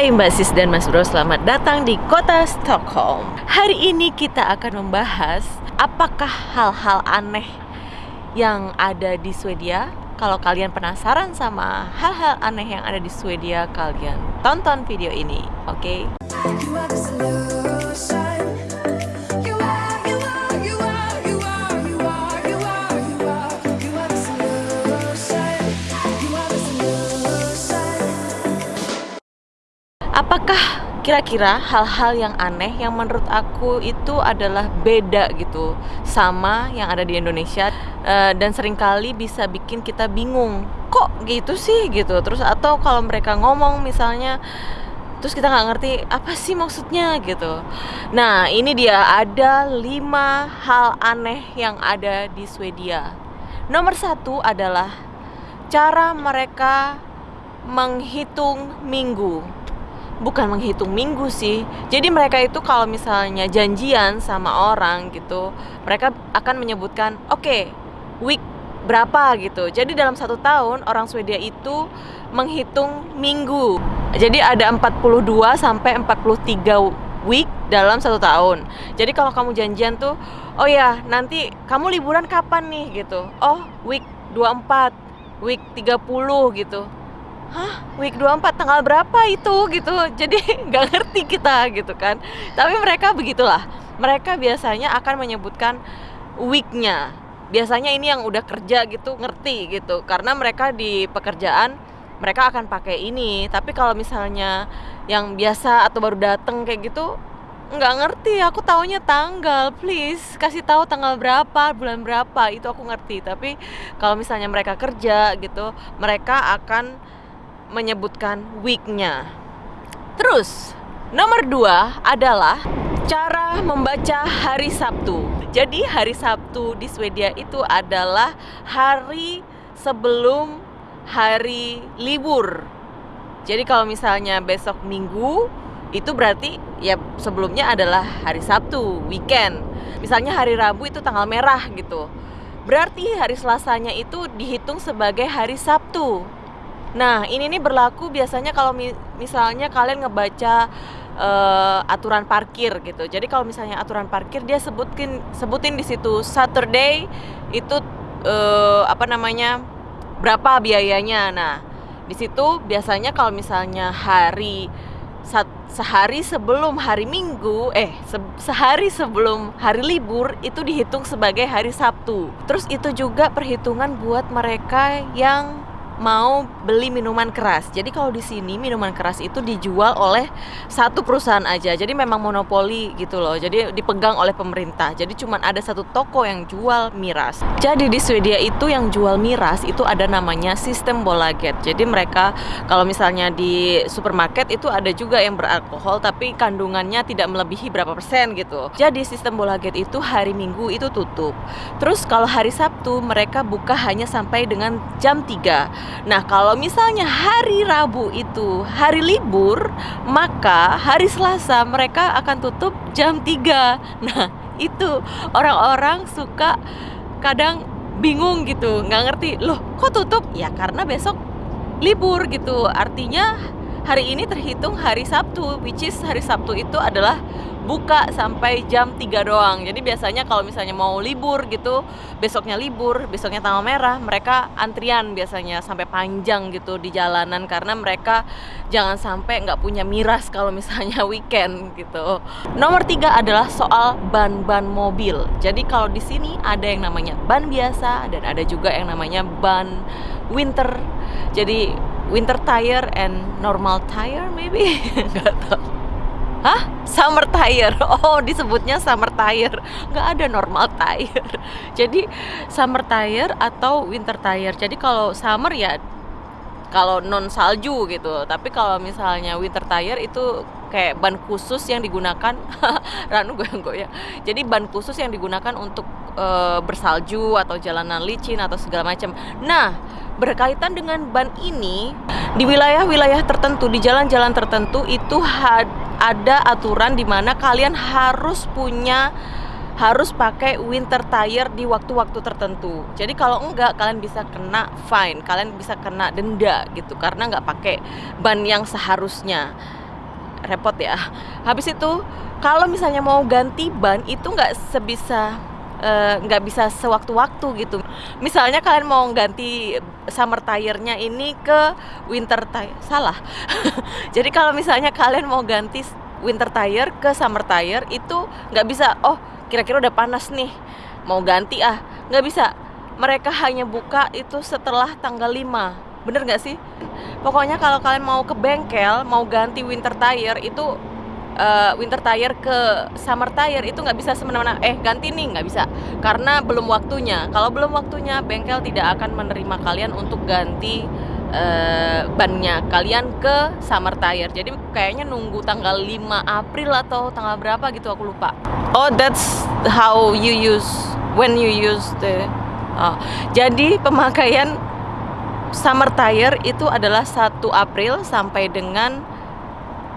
Hai Mbak Sis dan Mas Bro, selamat datang di kota Stockholm Hari ini kita akan membahas apakah hal-hal aneh yang ada di Swedia Kalau kalian penasaran sama hal-hal aneh yang ada di Swedia, kalian tonton video ini, oke? Okay? Kira-kira hal-hal yang aneh yang menurut aku itu adalah beda gitu sama yang ada di Indonesia Eh, dan sering kali bisa bikin kita bingung kok gitu sih? gitu. Terus atau kalau mereka ngomong misalnya terus kita nggak ngerti apa sih maksudnya gitu. Nah ini dia ada lima hal aneh yang ada di Swedia. Nomor satu adalah cara mereka menghitung minggu bukan menghitung minggu sih. Jadi mereka itu kalau misalnya janjian sama orang gitu mereka akan menyebutkan oke week berapa? gitu. Jadi dalam satu tahun orang Swedia itu menghitung minggu. Jadi ada 42 sampai 43 week dalam satu tahun. Jadi kalau kamu janjian tuh oh ya nanti kamu liburan kapan nih? gitu. Oh week 24 week 30 gitu Hah, week 24 tanggal berapa itu gitu. Jadi nggak ngerti kita gitu kan. Tapi mereka begitulah. Mereka biasanya akan menyebutkan weeknya. Biasanya ini yang udah kerja gitu ngerti gitu. Karena mereka di pekerjaan mereka akan pakai ini. Tapi kalau misalnya yang biasa atau baru dateng kayak gitu nggak ngerti aku taunya tanggal please kasih tahu tanggal berapa bulan berapa itu aku ngerti tapi kalau misalnya mereka kerja gitu mereka akan menyebutkan weeknya. Terus nomor dua adalah cara membaca hari Sabtu. Jadi hari Sabtu di Swedia itu adalah hari sebelum hari libur. Jadi kalau misalnya besok Minggu itu berarti ya sebelumnya adalah hari Sabtu, weekend. Misalnya hari Rabu itu tanggal merah gitu. Berarti hari Selasanya itu dihitung sebagai hari Sabtu. Nah, ini nih berlaku biasanya kalau mi- misalnya kalian ngebaca eh, aturan parkir gitu. Jadi kalau misalnya aturan parkir dia sebutin sebutin di situ Saturday itu eh, apa namanya? berapa biayanya. Nah, di situ biasanya kalau misalnya hari sehari sebelum hari Minggu, eh se- sehari sebelum hari libur itu dihitung sebagai hari Sabtu. Terus itu juga perhitungan buat mereka yang mau beli minuman keras. Jadi kalau di sini minuman keras itu dijual oleh satu perusahaan aja. Jadi memang monopoli gitu loh. Jadi dipegang oleh pemerintah. Jadi cuma ada satu toko yang jual miras. Jadi di Swedia itu yang jual miras itu ada namanya sistem bolaget. Jadi mereka kalau misalnya di supermarket itu ada juga yang beralkohol tapi kandungannya tidak melebihi berapa persen gitu. Jadi sistem bolaget itu hari Minggu itu tutup. Terus kalau hari Sabtu mereka buka hanya sampai dengan jam 3 Nah, kalau misalnya hari Rabu itu hari libur, maka hari Selasa mereka akan tutup jam 3. Nah, itu orang-orang suka kadang bingung gitu, nggak ngerti, loh kok tutup? Ya karena besok libur gitu. Artinya hari ini terhitung hari Sabtu, which is hari Sabtu itu adalah buka sampai jam 3 doang. Jadi biasanya kalau misalnya mau libur gitu, besoknya libur, besoknya tanggal merah, mereka antrian biasanya sampai panjang gitu di jalanan karena mereka jangan sampai nggak punya miras kalau misalnya weekend gitu. Nomor tiga adalah soal ban-ban mobil. Jadi kalau di sini ada yang namanya ban biasa dan ada juga yang namanya ban winter. Jadi winter tire and normal tire maybe nggak tahu. Hah? Summer tire. Oh, disebutnya summer tire. Nggak ada normal tire. Jadi summer tire atau winter tire. Jadi kalau summer ya kalau non salju gitu. Tapi kalau misalnya winter tire itu kayak ban khusus yang digunakan Ranu goyang-goyang. Jadi ban khusus yang digunakan untuk eh, bersalju atau jalanan licin atau segala macam. Nah, berkaitan dengan ban ini di wilayah-wilayah tertentu, di jalan-jalan tertentu itu had- ada aturan di mana kalian harus punya harus pakai winter tire di waktu-waktu tertentu. Jadi kalau enggak kalian bisa kena fine, kalian bisa kena denda gitu karena nggak pakai ban yang seharusnya. repot ya habis itu kalau misalnya mau ganti ban itu nggak sebisa eh, nggak bisa sewaktu-waktu gitu misalnya kalian mau ganti summer tire-nya ini ke winter tire salah. Jadi kalau misalnya kalian mau ganti winter tire ke summer tire itu nggak bisa oh kira-kira udah panas nih mau ganti ah. Nggak bisa. Mereka hanya buka itu setelah tanggal 5 bener nggak sih? Pokoknya kalau kalian mau ke bengkel mau ganti winter tire itu eh, winter tire ke summer tire itu nggak bisa semena-mena. Eh ganti nih nggak bisa. Karena belum waktunya. Kalau belum waktunya bengkel tidak akan menerima kalian untuk ganti eh, bannya kalian ke summer tire. Jadi kayaknya nunggu tanggal 5 April atau tanggal berapa gitu aku lupa. Oh that's how you use when you use the oh, jadi pemakaian summer tire itu adalah 1 April sampai dengan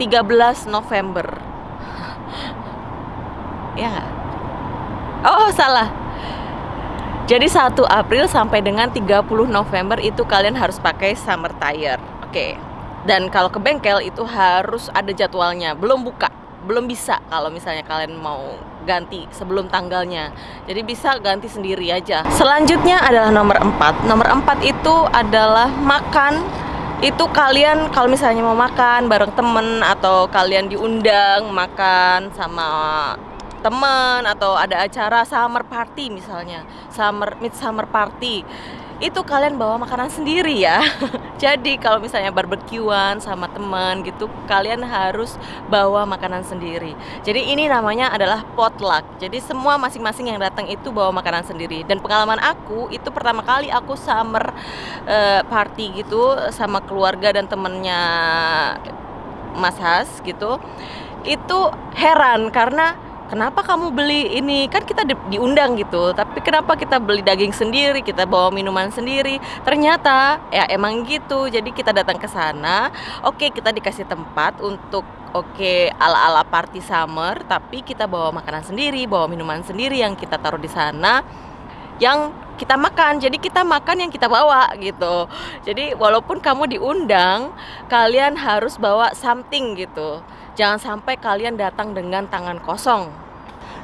13 November. Ya nggak? oh salah. Jadi 1 April sampai dengan 30 November itu kalian harus pakai summer tire. Oke. Dan kalau ke bengkel itu harus ada jadwalnya. Belum buka belum bisa kalau misalnya kalian mau ganti sebelum tanggalnya. Jadi bisa ganti sendiri aja. Selanjutnya adalah nomor 4 nomor 4 itu adalah makan itu kalian kalau misalnya mau makan bareng temen atau kalian diundang makan sama teman atau ada acara summer party misalnya summer midsummer party itu kalian bawa makanan sendiri ya. Jadi kalau misalnya barbekyuan sama teman gitu kalian harus bawa makanan sendiri. Jadi ini namanya adalah potluck. Jadi semua masing-masing yang datang itu bawa makanan sendiri. Dan pengalaman aku itu pertama kali aku summer eh, party gitu sama keluarga dan temennya Mas Has gitu itu heran karena kenapa kamu beli ini? Kan kita di- diundang gitu tapi kenapa kita beli daging sendiri kita bawa minuman sendiri? Ternyata ya emang gitu. Jadi kita datang ke sana oke kita dikasih tempat untuk oke ala-ala party summer tapi kita bawa makanan sendiri bawa minuman sendiri yang kita taruh di sana yang kita makan. Jadi kita makan yang kita bawa gitu. Jadi walaupun kamu diundang kalian harus bawa something gitu jangan sampai kalian datang dengan tangan kosong.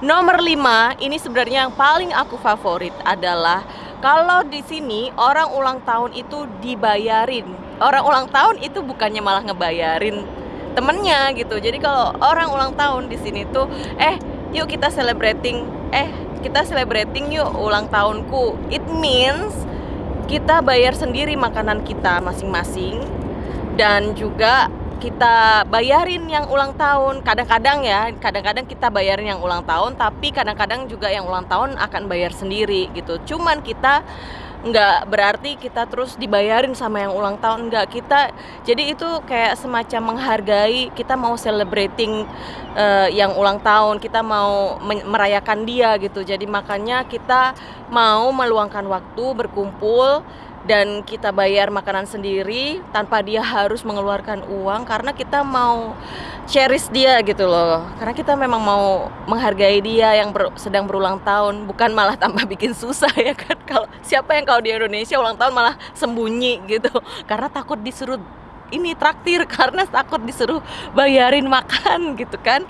Nomor 5 ini sebenarnya yang paling aku favorit adalah kalau di sini orang ulang tahun itu dibayarin. Orang ulang tahun itu bukannya malah ngebayarin temennya gitu. Jadi kalau orang ulang tahun di sini tuh eh yuk kita celebrating. Eh kita celebrating yuk ulang tahunku. It means kita bayar sendiri makanan kita masing-masing. Dan juga kita bayarin yang ulang tahun. Kadang-kadang ya kadang-kadang kita bayarin yang ulang tahun tapi kadang-kadang juga yang ulang tahun akan bayar sendiri gitu. Cuman kita nggak berarti kita terus dibayarin sama yang ulang tahun nggak. Kita jadi itu kayak semacam menghargai kita mau celebrating eh, yang ulang tahun kita mau merayakan dia gitu. Jadi makanya kita mau meluangkan waktu berkumpul dan kita bayar makanan sendiri tanpa dia harus mengeluarkan uang karena kita mau cherish dia gitu loh. Karena kita memang mau menghargai dia yang ber- sedang berulang tahun bukan malah tambah bikin susah ya kan? Kalau siapa yang kalau di Indonesia ulang tahun malah sembunyi gitu. Karena takut disuruh ini traktir karena takut disuruh bayarin makan gitu kan.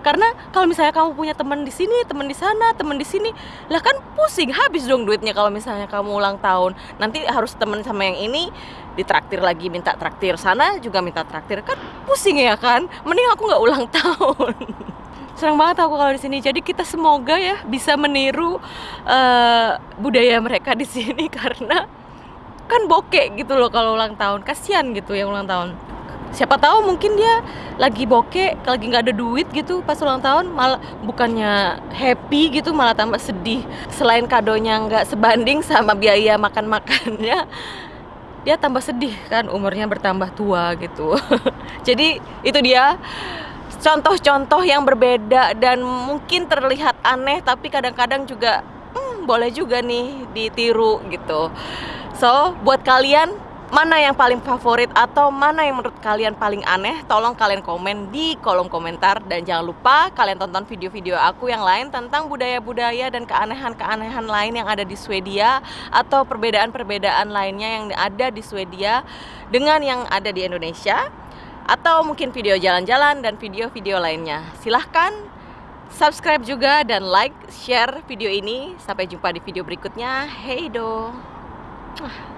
Karena kalau misalnya kamu punya teman di sini teman di sana teman di sini lah kan pusing habis dong duitnya kalau misalnya kamu ulang tahun. Nanti harus teman sama yang ini ditraktir lagi minta traktir sana juga minta traktir kan pusing ya kan. Mending aku nggak ulang tahun. Senang banget aku kalau di sini. Jadi kita semoga ya bisa meniru eh, budaya mereka di sini karena kan bokek gitu loh kalau ulang tahun. Kasihan gitu yang ulang tahun. Siapa tahu mungkin dia lagi bokek lagi nggak ada duit gitu pas ulang tahun malah bukannya happy gitu malah tambah sedih. Selain kadonya nggak sebanding sama biaya makan makannya dia tambah sedih kan umurnya bertambah tua gitu. Jadi itu dia contoh-contoh yang berbeda dan mungkin terlihat aneh tapi kadang-kadang juga hmm, boleh juga nih ditiru gitu So, buat kalian mana yang paling favorit atau mana yang menurut kalian paling aneh? Tolong kalian komen di kolom komentar dan jangan lupa kalian tonton video-video aku yang lain tentang budaya-budaya dan keanehan-keanehan lain yang ada di Swedia atau perbedaan-perbedaan lainnya yang ada di Swedia dengan yang ada di Indonesia. atau mungkin video jalan-jalan dan video-video lainnya. Silahkan subscribe juga dan like, share video ini. Sampai jumpa di video berikutnya. Hey do. Ugh.